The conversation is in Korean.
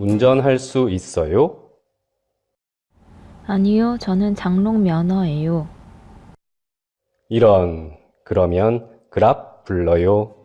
운전할 수 있어요? 아니요, 저는 장롱 면허예요. 이런, 그러면 그랍 불러요.